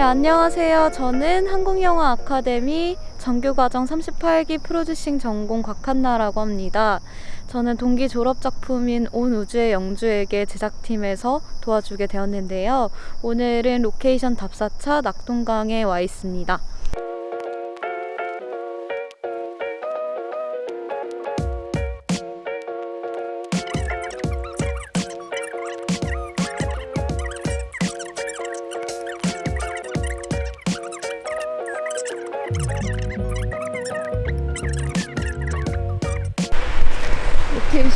네, 안녕하세요. 저는 한국영화 아카데미 정규과정 38기 프로듀싱 전공 곽한나라고 합니다. 저는 동기 졸업 작품인 온 우주의 영주에게 제작팀에서 도와주게 되었는데요. 오늘은 로케이션 답사차 낙동강에 와 있습니다.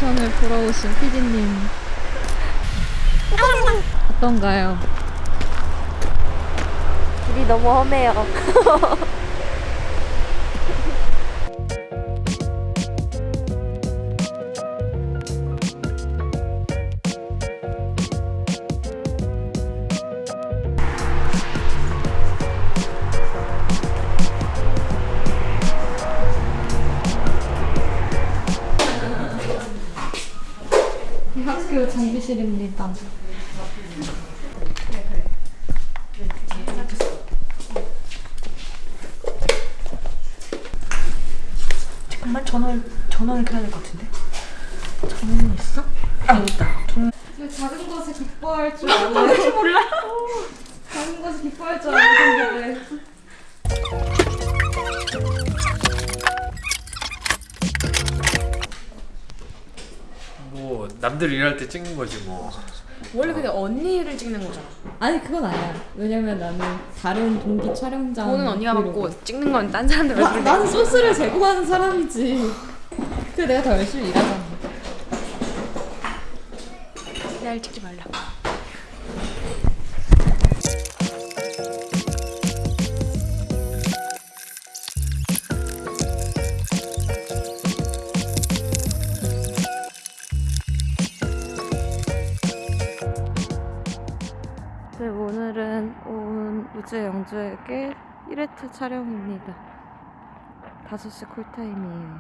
로케이션을 보러 오신 PD님 어떤가요? 길이 너무 험해요. 학교 장비실입니다. 정말 전화를 전화를 켜야 될 것 같은데. 전화는 있어? 아 있다. 전화. 작은 것에 기뻐할 줄 알아요. 몰라. 작은 것에 기뻐할 줄 알았는데. 뭐 남들 일할 때 찍는 거지 뭐. 원래 근데 언니를 찍는 거잖아. 아니 그건 아니야. 왜냐면 나는 다른 동기 촬영장. 돈은 언니가. 받고 찍는 건 딴 사람들 나. 나는 소스를 제공하는 사람이지. 그래 내가 더 열심히 일하잖아. 날 찍지 말라. 네, 우주의 영주에게 1회차 촬영입니다. 5시 콜타임이에요.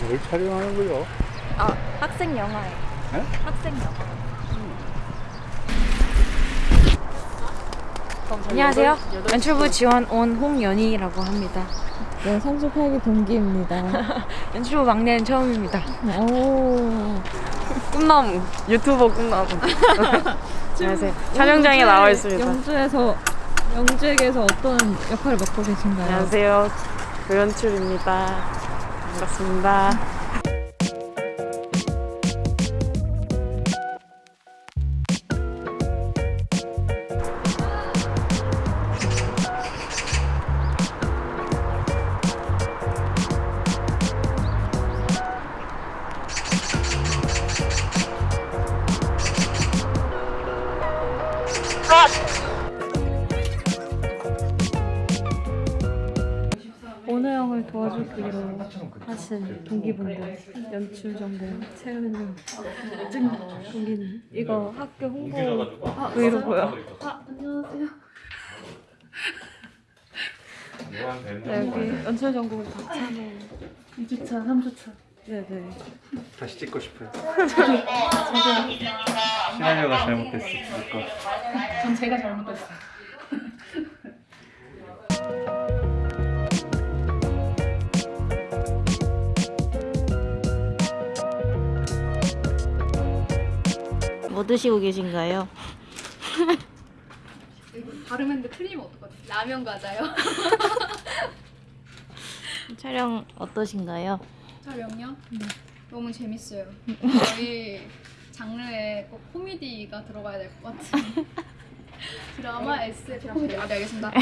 뭘 촬영하는 거요? 아, 학생 영화예요. 네? 학생 영화. 안녕하세요. 연출부 지원 온 홍연희라고 합니다. 네, 38기 동기입니다. 연출부 막내는 처음입니다. 오. 꿈나무 유튜버 꿈나무. 안녕하세요. 촬영장에 나와 있습니다. 영주에서 영주에게서 어떤 역할을 맡고 계신가요? 안녕하세요. 조연출입니다. 반갑습니다. 오너영을 도와주기로 하신 동기분들 연출 정보 채우는 증 동기님. 이거 학교 홍보 아, 브이로그요. 아 안녕하세요. 네, 여기 연출 전공 박찬호 2주차 3주차. 네네. 다시 찍고 싶어요. 시나리오가 잘못됐어. 전 제가 잘못했어요. 뭐 드시고 계신가요? 발음했는데 틀리면 어떡하지? 라면 과자요? 촬영 어떠신가요? 촬영요? 너무 재밌어요. 저희 장르에 꼭 코미디가 들어가야 될 것 같은 드라마, SF, 코미디. 아, 네, 알겠습니다.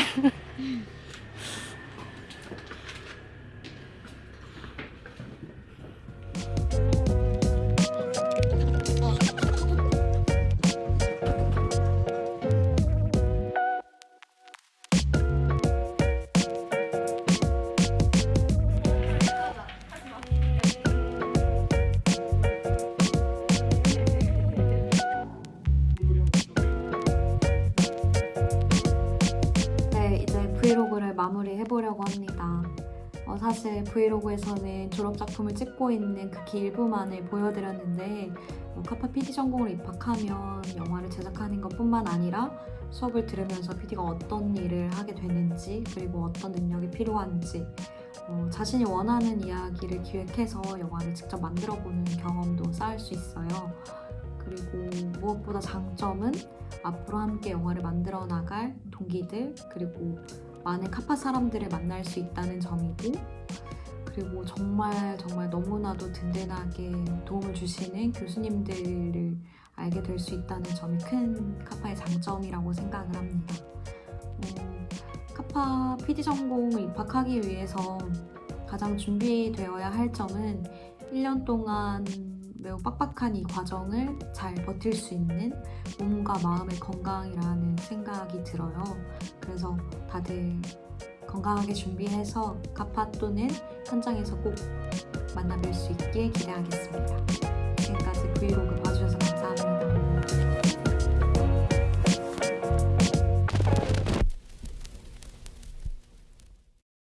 마무리해 보려고 합니다. 어, 사실 브이로그에서는 졸업작품을 찍고 있는 극히 일부만을 보여드렸는데 어, 카파 PD 전공으로 입학하면 영화를 제작하는 것뿐만 아니라 수업을 들으면서 PD가 어떤 일을 하게 되는지 그리고 어떤 능력이 필요한지 어, 자신이 원하는 이야기를 기획해서 영화를 직접 만들어보는 경험도 쌓을 수 있어요. 그리고 무엇보다 장점은 앞으로 함께 영화를 만들어 나갈 동기들 그리고 많은 카파 사람들을 만날 수 있다는 점이고 그리고 정말 정말 너무나도 든든하게 도움을 주시는 교수님들을 알게 될 수 있다는 점이 큰 카파의 장점이라고 생각을 합니다. 어, 카파 PD 전공을 입학하기 위해서 가장 준비되어야 할 점은 1년 동안 매우 빡빡한 이 과정을 잘 버틸 수 있는 몸과 마음의 건강이라는 생각이 들어요. 그래서 다들 건강하게 준비해서 카파 또는 현장에서 꼭 만나 뵐 수 있게 기대하겠습니다.